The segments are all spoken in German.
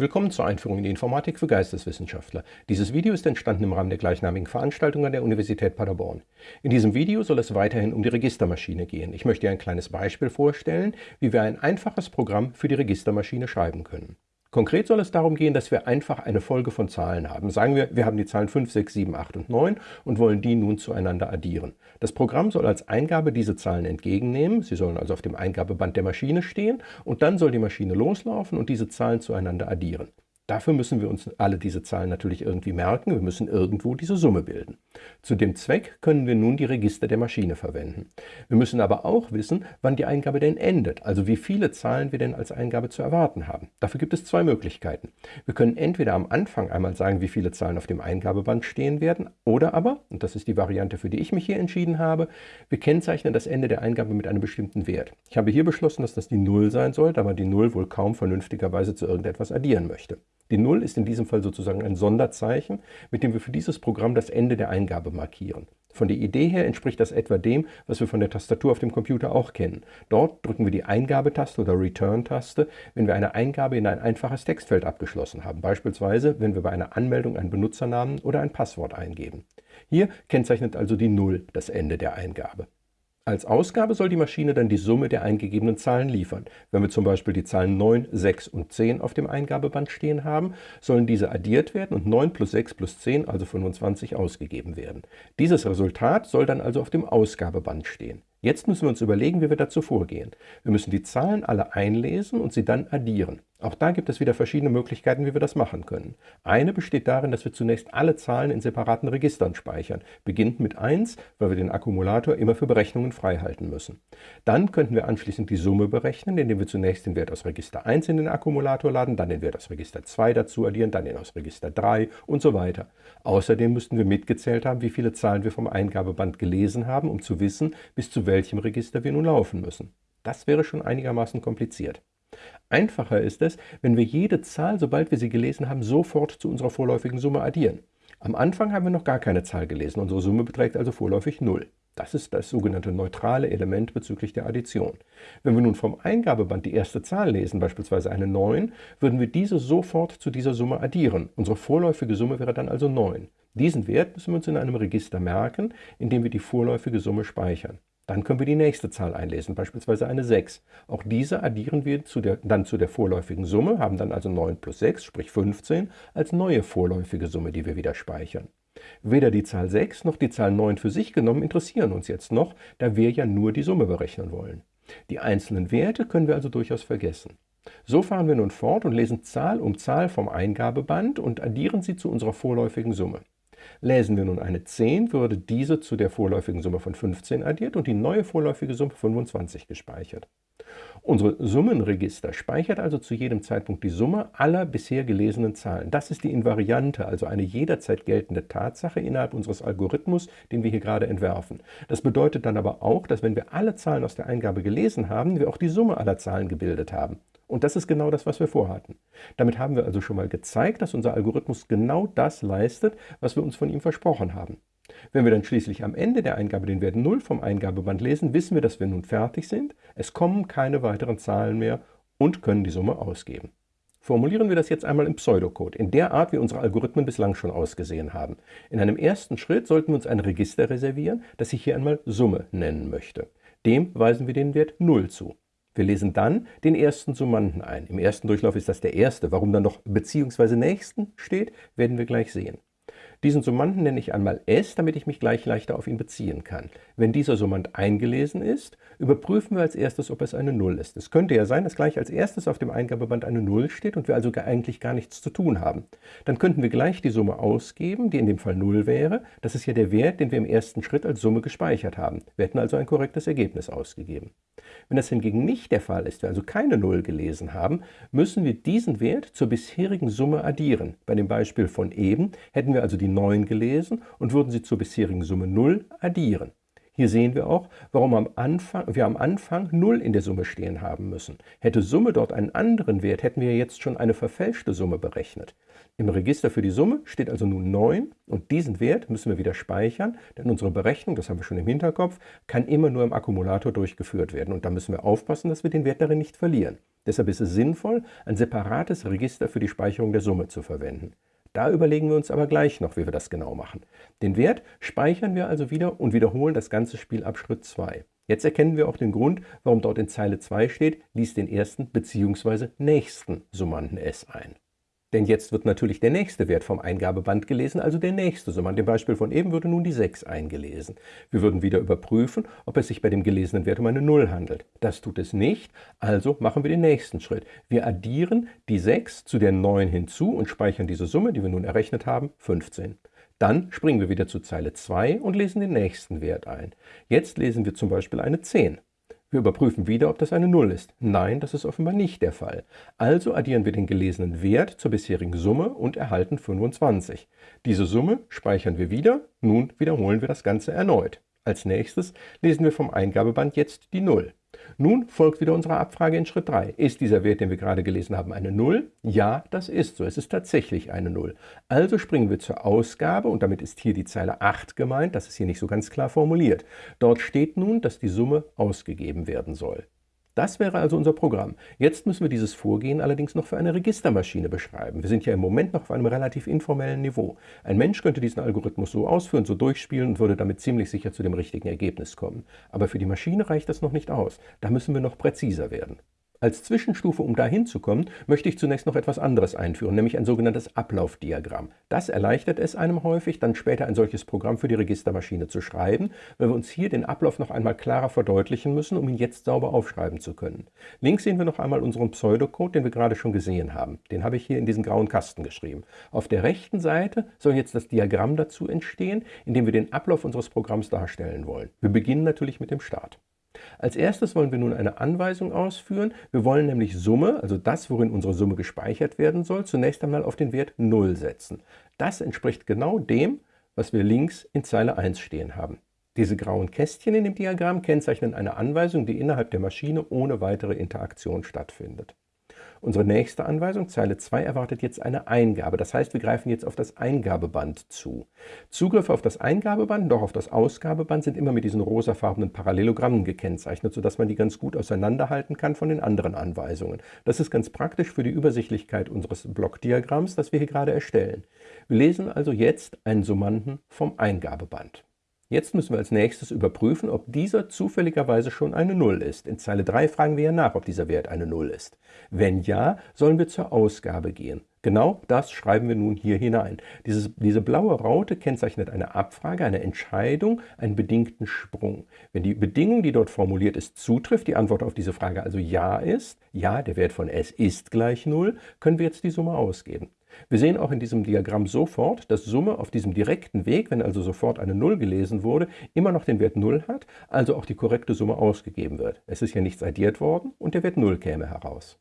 Willkommen zur Einführung in die Informatik für Geisteswissenschaftler. Dieses Video ist entstanden im Rahmen der gleichnamigen Veranstaltung an der Universität Paderborn. In diesem Video soll es weiterhin um die Registermaschine gehen. Ich möchte dir ein kleines Beispiel vorstellen, wie wir ein einfaches Programm für die Registermaschine schreiben können. Konkret soll es darum gehen, dass wir einfach eine Folge von Zahlen haben. Sagen wir, wir haben die Zahlen 5, 6, 7, 8 und 9 und wollen die nun zueinander addieren. Das Programm soll als Eingabe diese Zahlen entgegennehmen, sie sollen also auf dem Eingabeband der Maschine stehen und dann soll die Maschine loslaufen und diese Zahlen zueinander addieren. Dafür müssen wir uns alle diese Zahlen natürlich irgendwie merken. Wir müssen irgendwo diese Summe bilden. Zu dem Zweck können wir nun die Register der Maschine verwenden. Wir müssen aber auch wissen, wann die Eingabe denn endet, also wie viele Zahlen wir denn als Eingabe zu erwarten haben. Dafür gibt es zwei Möglichkeiten. Wir können entweder am Anfang einmal sagen, wie viele Zahlen auf dem Eingabeband stehen werden, oder aber, und das ist die Variante, für die ich mich hier entschieden habe, wir kennzeichnen das Ende der Eingabe mit einem bestimmten Wert. Ich habe hier beschlossen, dass das die 0 sein soll, da man die 0 wohl kaum vernünftigerweise zu irgendetwas addieren möchte. Die 0 ist in diesem Fall sozusagen ein Sonderzeichen, mit dem wir für dieses Programm das Ende der Eingabe markieren. Von der Idee her entspricht das etwa dem, was wir von der Tastatur auf dem Computer auch kennen. Dort drücken wir die Eingabetaste oder Return-Taste, wenn wir eine Eingabe in ein einfaches Textfeld abgeschlossen haben, beispielsweise wenn wir bei einer Anmeldung einen Benutzernamen oder ein Passwort eingeben. Hier kennzeichnet also die 0 das Ende der Eingabe. Als Ausgabe soll die Maschine dann die Summe der eingegebenen Zahlen liefern. Wenn wir zum Beispiel die Zahlen 9, 6 und 10 auf dem Eingabeband stehen haben, sollen diese addiert werden und 9 plus 6 plus 10, also 25, ausgegeben werden. Dieses Resultat soll dann also auf dem Ausgabeband stehen. Jetzt müssen wir uns überlegen, wie wir dazu vorgehen. Wir müssen die Zahlen alle einlesen und sie dann addieren. Auch da gibt es wieder verschiedene Möglichkeiten, wie wir das machen können. Eine besteht darin, dass wir zunächst alle Zahlen in separaten Registern speichern, beginnend mit 1, weil wir den Akkumulator immer für Berechnungen freihalten müssen. Dann könnten wir anschließend die Summe berechnen, indem wir zunächst den Wert aus Register 1 in den Akkumulator laden, dann den Wert aus Register 2 dazu addieren, dann den aus Register 3 und so weiter. Außerdem müssten wir mitgezählt haben, wie viele Zahlen wir vom Eingabeband gelesen haben, um zu wissen, bis zu welchem Register wir nun laufen müssen. Das wäre schon einigermaßen kompliziert. Einfacher ist es, wenn wir jede Zahl, sobald wir sie gelesen haben, sofort zu unserer vorläufigen Summe addieren. Am Anfang haben wir noch gar keine Zahl gelesen, unsere Summe beträgt also vorläufig 0. Das ist das sogenannte neutrale Element bezüglich der Addition. Wenn wir nun vom Eingabeband die erste Zahl lesen, beispielsweise eine 9, würden wir diese sofort zu dieser Summe addieren. Unsere vorläufige Summe wäre dann also 9. Diesen Wert müssen wir uns in einem Register merken, in dem wir die vorläufige Summe speichern. Dann können wir die nächste Zahl einlesen, beispielsweise eine 6. Auch diese addieren wir zu der, dann zu der vorläufigen Summe, haben dann also 9 plus 6, sprich 15, als neue vorläufige Summe, die wir wieder speichern. Weder die Zahl 6 noch die Zahl 9 für sich genommen interessieren uns jetzt noch, da wir ja nur die Summe berechnen wollen. Die einzelnen Werte können wir also durchaus vergessen. So fahren wir nun fort und lesen Zahl um Zahl vom Eingabeband und addieren sie zu unserer vorläufigen Summe. Lesen wir nun eine 10, würde diese zu der vorläufigen Summe von 15 addiert und die neue vorläufige Summe 25 gespeichert. Unsere Summenregister speichert also zu jedem Zeitpunkt die Summe aller bisher gelesenen Zahlen. Das ist die Invariante, also eine jederzeit geltende Tatsache innerhalb unseres Algorithmus, den wir hier gerade entwerfen. Das bedeutet dann aber auch, dass wenn wir alle Zahlen aus der Eingabe gelesen haben, wir auch die Summe aller Zahlen gebildet haben. Und das ist genau das, was wir vorhatten. Damit haben wir also schon mal gezeigt, dass unser Algorithmus genau das leistet, was wir uns von ihm versprochen haben. Wenn wir dann schließlich am Ende der Eingabe den Wert 0 vom Eingabeband lesen, wissen wir, dass wir nun fertig sind, es kommen keine weiteren Zahlen mehr und können die Summe ausgeben. Formulieren wir das jetzt einmal im Pseudocode, in der Art, wie unsere Algorithmen bislang schon ausgesehen haben. In einem ersten Schritt sollten wir uns ein Register reservieren, das ich hier einmal Summe nennen möchte. Dem weisen wir den Wert 0 zu. Wir lesen dann den ersten Summanden ein. Im ersten Durchlauf ist das der erste. Warum dann noch beziehungsweise nächsten steht, werden wir gleich sehen. Diesen Summanden nenne ich einmal S, damit ich mich gleich leichter auf ihn beziehen kann. Wenn dieser Summand eingelesen ist, überprüfen wir als erstes, ob es eine 0 ist. Es könnte ja sein, dass gleich als erstes auf dem Eingabeband eine 0 steht und wir also eigentlich gar nichts zu tun haben. Dann könnten wir gleich die Summe ausgeben, die in dem Fall 0 wäre. Das ist ja der Wert, den wir im ersten Schritt als Summe gespeichert haben. Wir hätten also ein korrektes Ergebnis ausgegeben. Wenn das hingegen nicht der Fall ist, wir also keine 0 gelesen haben, müssen wir diesen Wert zur bisherigen Summe addieren. Bei dem Beispiel von eben hätten wir also die 9 gelesen und würden sie zur bisherigen Summe 0 addieren. Hier sehen wir auch, warum am Anfang, wir am Anfang 0 in der Summe stehen haben müssen. Hätte Summe dort einen anderen Wert, hätten wir jetzt schon eine verfälschte Summe berechnet. Im Register für die Summe steht also nun 9 und diesen Wert müssen wir wieder speichern, denn unsere Berechnung, das haben wir schon im Hinterkopf, kann immer nur im Akkumulator durchgeführt werden und da müssen wir aufpassen, dass wir den Wert darin nicht verlieren. Deshalb ist es sinnvoll, ein separates Register für die Speicherung der Summe zu verwenden. Da überlegen wir uns aber gleich noch, wie wir das genau machen. Den Wert speichern wir also wieder und wiederholen das ganze Spiel ab Schritt 2. Jetzt erkennen wir auch den Grund, warum dort in Zeile 2 steht, lies den ersten bzw. nächsten Summanden S ein. Denn jetzt wird natürlich der nächste Wert vom Eingabeband gelesen, also der nächste Summand. Im Beispiel von eben würde nun die 6 eingelesen. Wir würden wieder überprüfen, ob es sich bei dem gelesenen Wert um eine 0 handelt. Das tut es nicht, also machen wir den nächsten Schritt. Wir addieren die 6 zu der 9 hinzu und speichern diese Summe, die wir nun errechnet haben, 15. Dann springen wir wieder zu Zeile 2 und lesen den nächsten Wert ein. Jetzt lesen wir zum Beispiel eine 10. Wir überprüfen wieder, ob das eine 0 ist. Nein, das ist offenbar nicht der Fall. Also addieren wir den gelesenen Wert zur bisherigen Summe und erhalten 25. Diese Summe speichern wir wieder. Nun wiederholen wir das Ganze erneut. Als nächstes lesen wir vom Eingabeband jetzt die 0. Nun folgt wieder unsere Abfrage in Schritt 3. Ist dieser Wert, den wir gerade gelesen haben, eine 0? Ja, das ist so. Es ist tatsächlich eine 0. Also springen wir zur Ausgabe und damit ist hier die Zeile 8 gemeint. Das ist hier nicht so ganz klar formuliert. Dort steht nun, dass die Summe ausgegeben werden soll. Das wäre also unser Programm. Jetzt müssen wir dieses Vorgehen allerdings noch für eine Registermaschine beschreiben. Wir sind ja im Moment noch auf einem relativ informellen Niveau. Ein Mensch könnte diesen Algorithmus so ausführen, so durchspielen und würde damit ziemlich sicher zu dem richtigen Ergebnis kommen. Aber für die Maschine reicht das noch nicht aus. Da müssen wir noch präziser werden. Als Zwischenstufe, um dahin zu kommen, möchte ich zunächst noch etwas anderes einführen, nämlich ein sogenanntes Ablaufdiagramm. Das erleichtert es einem häufig, dann später ein solches Programm für die Registermaschine zu schreiben, weil wir uns hier den Ablauf noch einmal klarer verdeutlichen müssen, um ihn jetzt sauber aufschreiben zu können. Links sehen wir noch einmal unseren Pseudocode, den wir gerade schon gesehen haben. Den habe ich hier in diesen grauen Kasten geschrieben. Auf der rechten Seite soll jetzt das Diagramm dazu entstehen, in dem wir den Ablauf unseres Programms darstellen wollen. Wir beginnen natürlich mit dem Start. Als erstes wollen wir nun eine Anweisung ausführen. Wir wollen nämlich Summe, also das, worin unsere Summe gespeichert werden soll, zunächst einmal auf den Wert 0 setzen. Das entspricht genau dem, was wir links in Zeile 1 stehen haben. Diese grauen Kästchen in dem Diagramm kennzeichnen eine Anweisung, die innerhalb der Maschine ohne weitere Interaktion stattfindet. Unsere nächste Anweisung, Zeile 2, erwartet jetzt eine Eingabe. Das heißt, wir greifen jetzt auf das Eingabeband zu. Zugriffe auf das Eingabeband und auch auf das Ausgabeband sind immer mit diesen rosafarbenen Parallelogrammen gekennzeichnet, sodass man die ganz gut auseinanderhalten kann von den anderen Anweisungen. Das ist ganz praktisch für die Übersichtlichkeit unseres Blockdiagramms, das wir hier gerade erstellen. Wir lesen also jetzt einen Summanden vom Eingabeband. Jetzt müssen wir als nächstes überprüfen, ob dieser zufälligerweise schon eine 0 ist. In Zeile 3 fragen wir ja nach, ob dieser Wert eine 0 ist. Wenn ja, sollen wir zur Ausgabe gehen. Genau das schreiben wir nun hier hinein. Dieses, diese blaue Raute kennzeichnet eine Abfrage, eine Entscheidung, einen bedingten Sprung. Wenn die Bedingung, die dort formuliert ist, zutrifft, die Antwort auf diese Frage also Ja ist, ja, der Wert von S ist gleich 0, können wir jetzt die Summe ausgeben. Wir sehen auch in diesem Diagramm sofort, dass Summe auf diesem direkten Weg, wenn also sofort eine 0 gelesen wurde, immer noch den Wert 0 hat, also auch die korrekte Summe ausgegeben wird. Es ist ja nichts addiert worden und der Wert 0 käme heraus.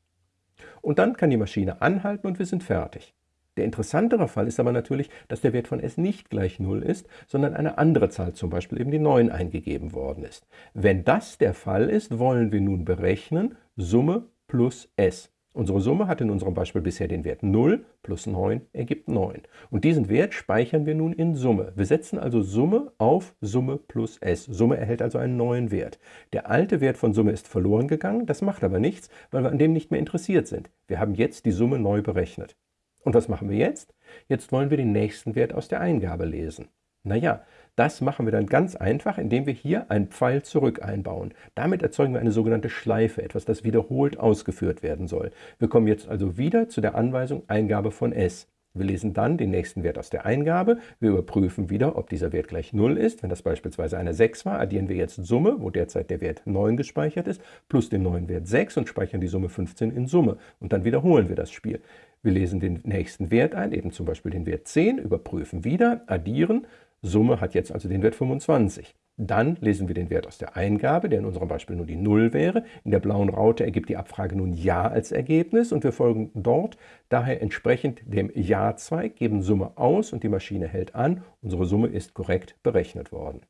Und dann kann die Maschine anhalten und wir sind fertig. Der interessantere Fall ist aber natürlich, dass der Wert von s nicht gleich 0 ist, sondern eine andere Zahl, zum Beispiel eben die 9, eingegeben worden ist. Wenn das der Fall ist, wollen wir nun berechnen Summe plus s. Unsere Summe hat in unserem Beispiel bisher den Wert 0 plus 9 ergibt 9. Und diesen Wert speichern wir nun in Summe. Wir setzen also Summe auf Summe plus s. Summe erhält also einen neuen Wert. Der alte Wert von Summe ist verloren gegangen, das macht aber nichts, weil wir an dem nicht mehr interessiert sind. Wir haben jetzt die Summe neu berechnet. Und was machen wir jetzt? Jetzt wollen wir den nächsten Wert aus der Eingabe lesen. Naja, das machen wir dann ganz einfach, indem wir hier einen Pfeil zurück einbauen. Damit erzeugen wir eine sogenannte Schleife, etwas, das wiederholt ausgeführt werden soll. Wir kommen jetzt also wieder zu der Anweisung Eingabe von s. Wir lesen dann den nächsten Wert aus der Eingabe. Wir überprüfen wieder, ob dieser Wert gleich 0 ist. Wenn das beispielsweise eine 6 war, addieren wir jetzt Summe, wo derzeit der Wert 9 gespeichert ist, plus den neuen Wert 6 und speichern die Summe 15 in Summe. Und dann wiederholen wir das Spiel. Wir lesen den nächsten Wert ein, eben zum Beispiel den Wert 10, überprüfen wieder, addieren, Summe hat jetzt also den Wert 25. Dann lesen wir den Wert aus der Eingabe, der in unserem Beispiel nur die 0 wäre. In der blauen Raute ergibt die Abfrage nun Ja als Ergebnis und wir folgen dort daher entsprechend dem Ja-Zweig, geben Summe aus und die Maschine hält an. Unsere Summe ist korrekt berechnet worden.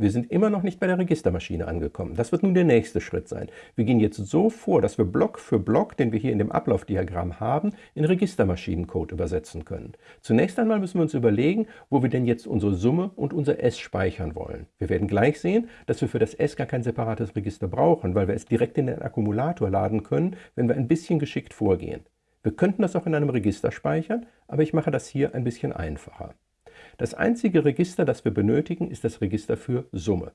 Wir sind immer noch nicht bei der Registermaschine angekommen. Das wird nun der nächste Schritt sein. Wir gehen jetzt so vor, dass wir Block für Block, den wir hier in dem Ablaufdiagramm haben, in Registermaschinencode übersetzen können. Zunächst einmal müssen wir uns überlegen, wo wir denn jetzt unsere Summe und unser S speichern wollen. Wir werden gleich sehen, dass wir für das S gar kein separates Register brauchen, weil wir es direkt in den Akkumulator laden können, wenn wir ein bisschen geschickt vorgehen. Wir könnten das auch in einem Register speichern, aber ich mache das hier ein bisschen einfacher. Das einzige Register, das wir benötigen, ist das Register für Summe.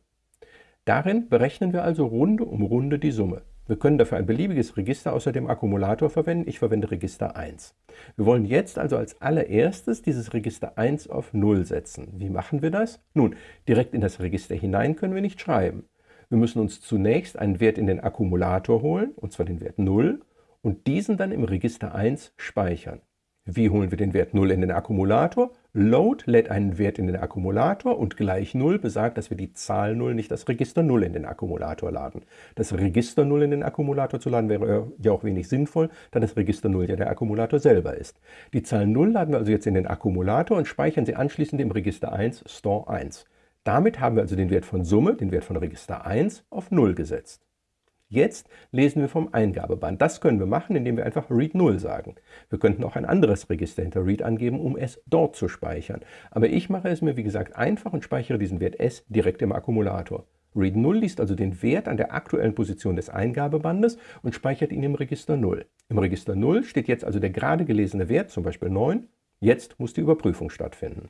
Darin berechnen wir also Runde um Runde die Summe. Wir können dafür ein beliebiges Register außer dem Akkumulator verwenden. Ich verwende Register 1. Wir wollen jetzt also als allererstes dieses Register 1 auf 0 setzen. Wie machen wir das? Nun, direkt in das Register hinein können wir nicht schreiben. Wir müssen uns zunächst einen Wert in den Akkumulator holen, und zwar den Wert 0, und diesen dann im Register 1 speichern. Wie holen wir den Wert 0 in den Akkumulator? Load lädt einen Wert in den Akkumulator und gleich 0 besagt, dass wir die Zahl 0, nicht das Register 0 in den Akkumulator laden. Das Register 0 in den Akkumulator zu laden wäre ja auch wenig sinnvoll, da das Register 0 ja der Akkumulator selber ist. Die Zahl 0 laden wir also jetzt in den Akkumulator und speichern sie anschließend im Register 1 Store 1. Damit haben wir also den Wert von Summe, den Wert von Register 1, auf 0 gesetzt. Jetzt lesen wir vom Eingabeband. Das können wir machen, indem wir einfach read 0 sagen. Wir könnten auch ein anderes Register hinter read angeben, um es dort zu speichern. Aber ich mache es mir, wie gesagt, einfach und speichere diesen Wert s direkt im Akkumulator. Read 0 liest also den Wert an der aktuellen Position des Eingabebandes und speichert ihn im Register 0. Im Register 0 steht jetzt also der gerade gelesene Wert, zum Beispiel 9. Jetzt muss die Überprüfung stattfinden.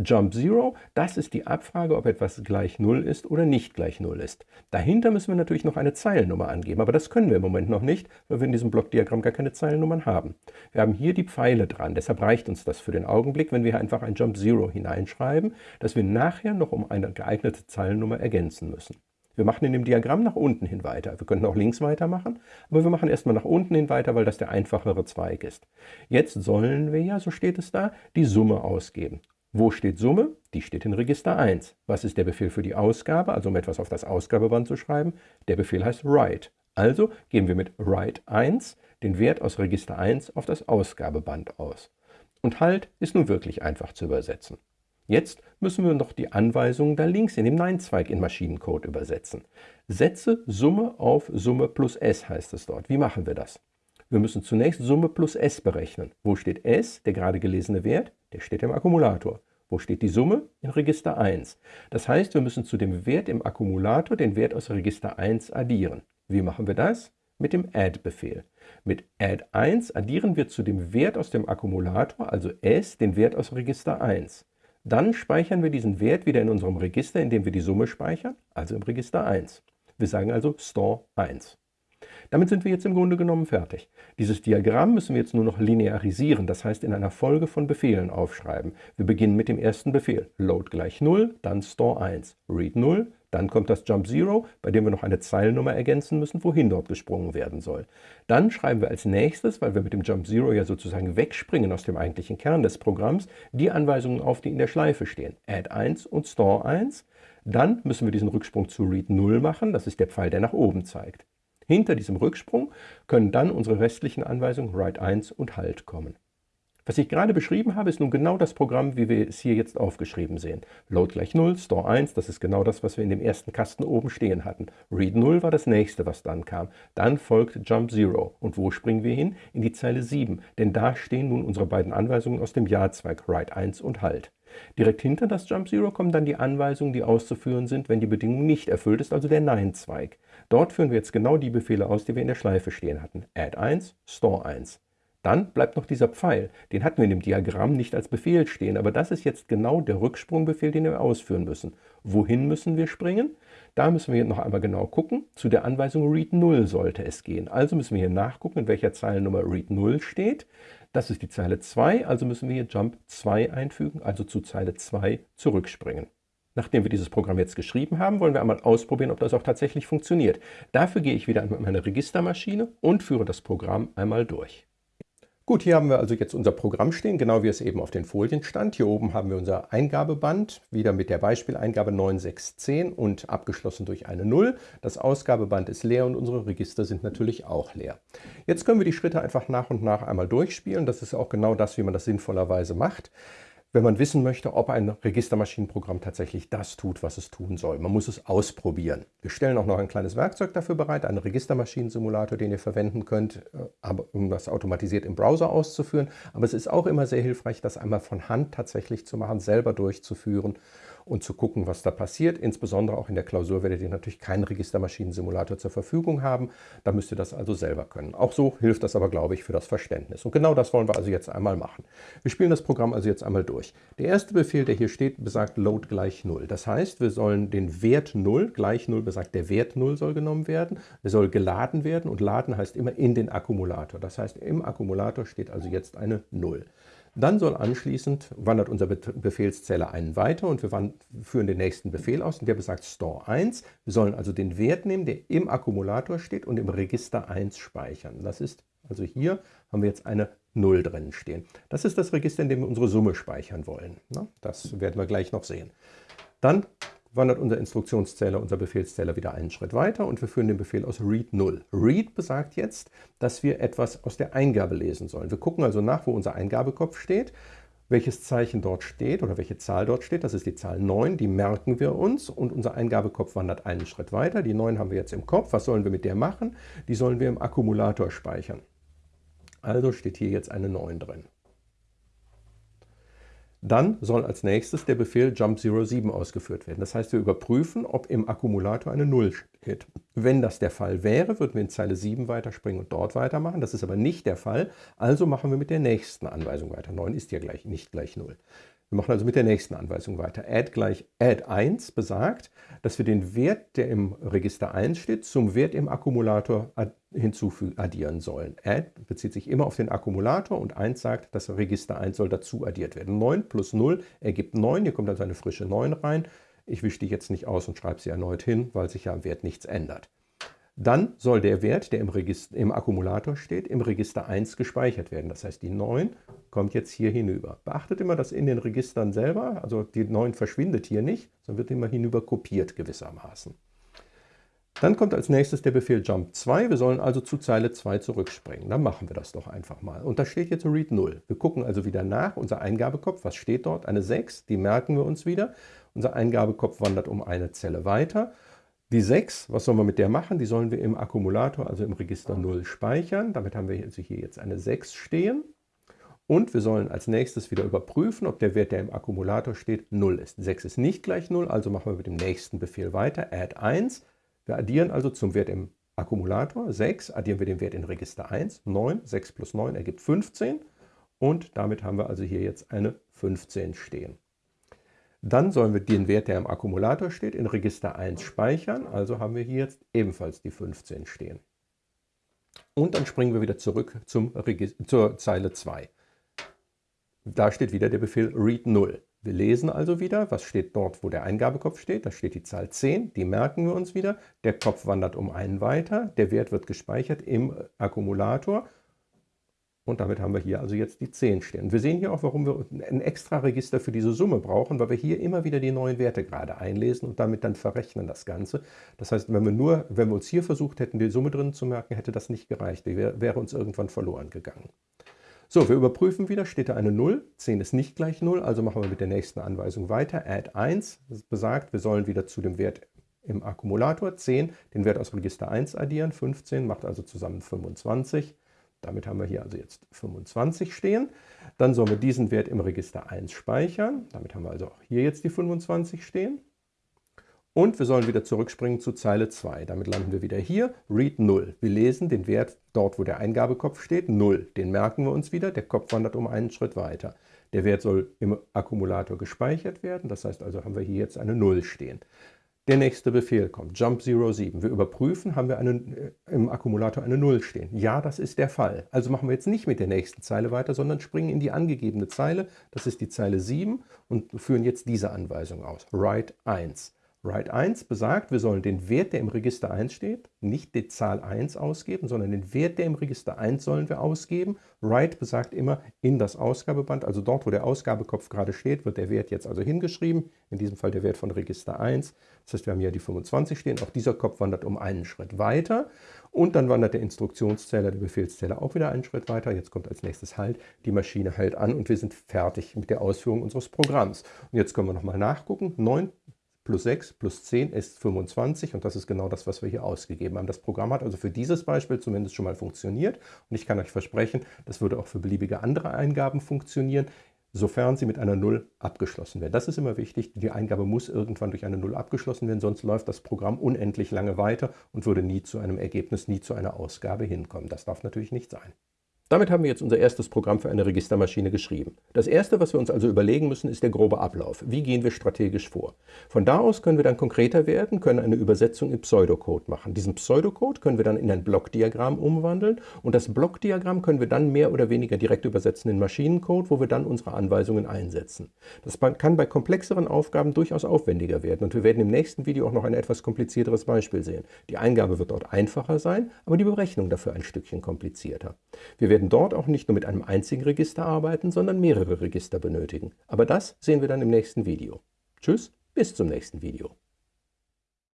Jump Zero, das ist die Abfrage, ob etwas gleich 0 ist oder nicht gleich 0 ist. Dahinter müssen wir natürlich noch eine Zeilennummer angeben, aber das können wir im Moment noch nicht, weil wir in diesem Blockdiagramm gar keine Zeilennummern haben. Wir haben hier die Pfeile dran, deshalb reicht uns das für den Augenblick, wenn wir einfach ein Jump Zero hineinschreiben, das wir nachher noch um eine geeignete Zeilennummer ergänzen müssen. Wir machen in dem Diagramm nach unten hin weiter. Wir könnten auch links weitermachen, aber wir machen erstmal nach unten hin weiter, weil das der einfachere Zweig ist. Jetzt sollen wir ja, so steht es da, die Summe ausgeben. Wo steht Summe? Die steht in Register 1. Was ist der Befehl für die Ausgabe, also um etwas auf das Ausgabeband zu schreiben? Der Befehl heißt write. Also geben wir mit write 1 den Wert aus Register 1 auf das Ausgabeband aus. Und halt ist nun wirklich einfach zu übersetzen. Jetzt müssen wir noch die Anweisungen da links in dem Nein-Zweig in Maschinencode übersetzen. Setze Summe auf Summe plus S heißt es dort. Wie machen wir das? Wir müssen zunächst Summe plus S berechnen. Wo steht S, der gerade gelesene Wert? Der steht im Akkumulator. Wo steht die Summe? In Register 1. Das heißt, wir müssen zu dem Wert im Akkumulator den Wert aus Register 1 addieren. Wie machen wir das? Mit dem Add-Befehl. Mit Add 1 addieren wir zu dem Wert aus dem Akkumulator, also S, den Wert aus Register 1. Dann speichern wir diesen Wert wieder in unserem Register, indem wir die Summe speichern, also im Register 1. Wir sagen also Store 1. Damit sind wir jetzt im Grunde genommen fertig. Dieses Diagramm müssen wir jetzt nur noch linearisieren, das heißt in einer Folge von Befehlen aufschreiben. Wir beginnen mit dem ersten Befehl. Load gleich 0, dann Store 1. Read 0, dann kommt das Jump 0, bei dem wir noch eine Zeilennummer ergänzen müssen, wohin dort gesprungen werden soll. Dann schreiben wir als nächstes, weil wir mit dem Jump 0 ja sozusagen wegspringen aus dem eigentlichen Kern des Programms, die Anweisungen auf, die in der Schleife stehen. Add 1 und Store 1. Dann müssen wir diesen Rücksprung zu Read 0 machen, das ist der Pfeil, der nach oben zeigt. Hinter diesem Rücksprung können dann unsere restlichen Anweisungen Write 1 und Halt kommen. Was ich gerade beschrieben habe, ist nun genau das Programm, wie wir es hier jetzt aufgeschrieben sehen. Load gleich 0, Store 1, das ist genau das, was wir in dem ersten Kasten oben stehen hatten. Read 0 war das nächste, was dann kam. Dann folgt Jump 0. Und wo springen wir hin? In die Zeile 7, denn da stehen nun unsere beiden Anweisungen aus dem Ja-Zweig, Write 1 und Halt. Direkt hinter das Jump Zero kommen dann die Anweisungen, die auszuführen sind, wenn die Bedingung nicht erfüllt ist, also der Nein-Zweig. Dort führen wir jetzt genau die Befehle aus, die wir in der Schleife stehen hatten. Add 1, Store 1. Dann bleibt noch dieser Pfeil. Den hatten wir in dem Diagramm nicht als Befehl stehen, aber das ist jetzt genau der Rücksprungbefehl, den wir ausführen müssen. Wohin müssen wir springen? Da müssen wir noch einmal genau gucken. Zu der Anweisung Read 0 sollte es gehen. Also müssen wir hier nachgucken, in welcher Zeilennummer Read 0 steht. Das ist die Zeile 2, also müssen wir hier Jump 2 einfügen, also zu Zeile 2 zurückspringen. Nachdem wir dieses Programm jetzt geschrieben haben, wollen wir einmal ausprobieren, ob das auch tatsächlich funktioniert. Dafür gehe ich wieder an meine Registermaschine und führe das Programm einmal durch. Gut, hier haben wir also jetzt unser Programm stehen, genau wie es eben auf den Folien stand. Hier oben haben wir unser Eingabeband, wieder mit der Beispieleingabe 9610 und abgeschlossen durch eine 0. Das Ausgabeband ist leer und unsere Register sind natürlich auch leer. Jetzt können wir die Schritte einfach nach und nach einmal durchspielen. Das ist auch genau das, wie man das sinnvollerweise macht. Wenn man wissen möchte, ob ein Registermaschinenprogramm tatsächlich das tut, was es tun soll. Man muss es ausprobieren. Wir stellen auch noch ein kleines Werkzeug dafür bereit, einen Registermaschinensimulator, den ihr verwenden könnt, äh, um das automatisiert im Browser auszuführen. Aber es ist auch immer sehr hilfreich, das einmal von Hand tatsächlich zu machen, selber durchzuführen und zu gucken, was da passiert. Insbesondere auch in der Klausur werdet ihr natürlich keinen Registermaschinen-Simulator zur Verfügung haben. Da müsst ihr das also selber können. Auch so hilft das aber, glaube ich, für das Verständnis. Und genau das wollen wir also jetzt einmal machen. Wir spielen das Programm also jetzt einmal durch. Der erste Befehl, der hier steht, besagt load gleich 0. Das heißt, wir sollen den Wert 0, gleich 0 besagt, der Wert 0 soll genommen werden. Er soll geladen werden und laden heißt immer in den Akkumulator. Das heißt, im Akkumulator steht also jetzt eine 0. Dann soll anschließend, wandert unser Befehlszähler einen weiter und wir führen den nächsten Befehl aus und der besagt Store 1. Wir sollen also den Wert nehmen, der im Akkumulator steht und im Register 1 speichern. Das ist also hier haben wir jetzt eine 0 drin stehen. Das ist das Register, in dem wir unsere Summe speichern wollen. Das werden wir gleich noch sehen. Dann wandert unser Instruktionszähler, unser Befehlszähler wieder einen Schritt weiter und wir führen den Befehl aus read 0. Read besagt jetzt, dass wir etwas aus der Eingabe lesen sollen. Wir gucken also nach, wo unser Eingabekopf steht, welches Zeichen dort steht oder welche Zahl dort steht. Das ist die Zahl 9, die merken wir uns und unser Eingabekopf wandert einen Schritt weiter. Die 9 haben wir jetzt im Kopf. Was sollen wir mit der machen? Die sollen wir im Akkumulator speichern. Also steht hier jetzt eine 9 drin. Dann soll als nächstes der Befehl jump07 ausgeführt werden. Das heißt, wir überprüfen, ob im Akkumulator eine 0 steht. Wenn das der Fall wäre, würden wir in Zeile 7 weiterspringen und dort weitermachen. Das ist aber nicht der Fall, also machen wir mit der nächsten Anweisung weiter. 9 ist ja gleich, nicht gleich 0. Wir machen also mit der nächsten Anweisung weiter. Add gleich add 1 besagt, dass wir den Wert, der im Register 1 steht, zum Wert im Akkumulator hinzufügen, addieren sollen. Add bezieht sich immer auf den Akkumulator und 1 sagt, das Register 1 soll dazu addiert werden. 9 plus 0 ergibt 9, hier kommt also eine frische 9 rein. Ich wische die jetzt nicht aus und schreibe sie erneut hin, weil sich ja am Wert nichts ändert. Dann soll der Wert, der im, Register, im Akkumulator steht, im Register 1 gespeichert werden. Das heißt, die 9 kommt jetzt hier hinüber. Beachtet immer, dass in den Registern selber, also die 9 verschwindet hier nicht, sondern wird immer hinüber kopiert gewissermaßen. Dann kommt als nächstes der Befehl jump 2. Wir sollen also zu Zeile 2 zurückspringen. Dann machen wir das doch einfach mal. Und da steht jetzt read 0. Wir gucken also wieder nach. Unser Eingabekopf, was steht dort? Eine 6, die merken wir uns wieder. Unser Eingabekopf wandert um eine Zelle weiter. Die 6, was sollen wir mit der machen? Die sollen wir im Akkumulator, also im Register 0, speichern. Damit haben wir also hier jetzt eine 6 stehen. Und wir sollen als nächstes wieder überprüfen, ob der Wert, der im Akkumulator steht, 0 ist. 6 ist nicht gleich 0, also machen wir mit dem nächsten Befehl weiter, add 1. Wir addieren also zum Wert im Akkumulator 6, addieren wir den Wert in Register 1, 9, 6 plus 9 ergibt 15. Und damit haben wir also hier jetzt eine 15 stehen. Dann sollen wir den Wert, der im Akkumulator steht, in Register 1 speichern. Also haben wir hier jetzt ebenfalls die 15 stehen. Und dann springen wir wieder zurück zum zur Zeile 2. Da steht wieder der Befehl read 0. Wir lesen also wieder, was steht dort, wo der Eingabekopf steht. Da steht die Zahl 10, die merken wir uns wieder. Der Kopf wandert um einen weiter, der Wert wird gespeichert im Akkumulator und damit haben wir hier also jetzt die 10 stehen. Wir sehen hier auch, warum wir ein extra Register für diese Summe brauchen, weil wir hier immer wieder die neuen Werte gerade einlesen und damit dann verrechnen das Ganze. Das heißt, wenn wir, nur, wenn wir uns hier versucht hätten, die Summe drin zu merken, hätte das nicht gereicht. Die wäre, wäre uns irgendwann verloren gegangen. So, wir überprüfen wieder, steht da eine 0, 10 ist nicht gleich 0, also machen wir mit der nächsten Anweisung weiter. Add 1 das besagt, wir sollen wieder zu dem Wert im Akkumulator 10 den Wert aus Register 1 addieren, 15 macht also zusammen 25. Damit haben wir hier also jetzt 25 stehen. Dann sollen wir diesen Wert im Register 1 speichern. Damit haben wir also auch hier jetzt die 25 stehen. Und wir sollen wieder zurückspringen zu Zeile 2. Damit landen wir wieder hier, read 0. Wir lesen den Wert dort, wo der Eingabekopf steht, 0. Den merken wir uns wieder, der Kopf wandert um einen Schritt weiter. Der Wert soll im Akkumulator gespeichert werden, das heißt also haben wir hier jetzt eine 0 stehen. Der nächste Befehl kommt, jump 07. Wir überprüfen, haben wir einen, äh, im Akkumulator eine 0 stehen. Ja, das ist der Fall. Also machen wir jetzt nicht mit der nächsten Zeile weiter, sondern springen in die angegebene Zeile. Das ist die Zeile 7 und führen jetzt diese Anweisung aus. Write 1. Write 1 besagt, wir sollen den Wert, der im Register 1 steht, nicht die Zahl 1 ausgeben, sondern den Wert, der im Register 1 sollen wir ausgeben. Write besagt immer in das Ausgabeband, also dort, wo der Ausgabekopf gerade steht, wird der Wert jetzt also hingeschrieben, in diesem Fall der Wert von Register 1. Das heißt, wir haben hier die 25 stehen, auch dieser Kopf wandert um einen Schritt weiter und dann wandert der Instruktionszähler, der Befehlszähler auch wieder einen Schritt weiter. Jetzt kommt als nächstes Halt, die Maschine hält an und wir sind fertig mit der Ausführung unseres Programms. Und jetzt können wir nochmal nachgucken. 9 plus 6 plus 10 ist 25 und das ist genau das, was wir hier ausgegeben haben. Das Programm hat also für dieses Beispiel zumindest schon mal funktioniert und ich kann euch versprechen, das würde auch für beliebige andere Eingaben funktionieren, sofern sie mit einer 0 abgeschlossen werden. Das ist immer wichtig, die Eingabe muss irgendwann durch eine 0 abgeschlossen werden, sonst läuft das Programm unendlich lange weiter und würde nie zu einem Ergebnis, nie zu einer Ausgabe hinkommen. Das darf natürlich nicht sein. Damit haben wir jetzt unser erstes Programm für eine Registermaschine geschrieben. Das erste, was wir uns also überlegen müssen, ist der grobe Ablauf. Wie gehen wir strategisch vor? Von da aus können wir dann konkreter werden, können eine Übersetzung in Pseudocode machen. Diesen Pseudocode können wir dann in ein Blockdiagramm umwandeln und das Blockdiagramm können wir dann mehr oder weniger direkt übersetzen in Maschinencode, wo wir dann unsere Anweisungen einsetzen. Das kann bei komplexeren Aufgaben durchaus aufwendiger werden und wir werden im nächsten Video auch noch ein etwas komplizierteres Beispiel sehen. Die Eingabe wird dort einfacher sein, aber die Berechnung dafür ein Stückchen komplizierter. Wir werden werden dort auch nicht nur mit einem einzigen Register arbeiten, sondern mehrere Register benötigen. Aber das sehen wir dann im nächsten Video. Tschüss, bis zum nächsten Video.